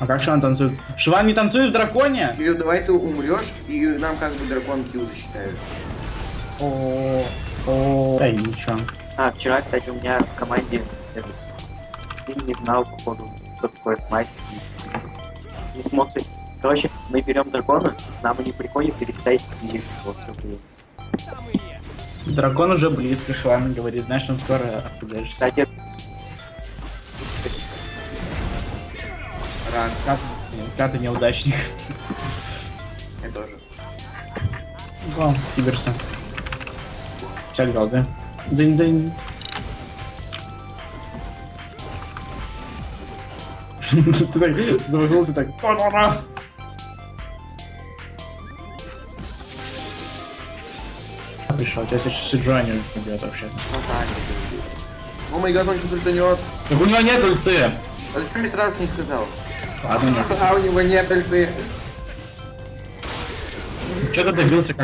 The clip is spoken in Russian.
А как Шиван танцует? Шиван не танцует в драконе? Кирилл, давай ты умрешь, и нам как бы дракон килл засчитают. О, о, да ничего. А, вчера, кстати, у меня в команде этот, Фильм не знал, походу, что такое мать. Не смог сос- Короче, мы берем дракона, нам они приходят перед сессией и вот. Дракон уже близко, Шиван говорит, знаешь, он скоро отпугаешься. Кстати, Ран, Пятый, пятый неудачник. я тоже. Киберса. Сейчас играл, да? Дынь-дынь. Ты так замахнулся так. Пришел, сейчас еще Сиджуани убьет вообще. ну так. О май гад, он что-то ультанет. Так у него нет ульты. А зачем я сразу не сказал? Нет. А у него нет ульты. Ты добился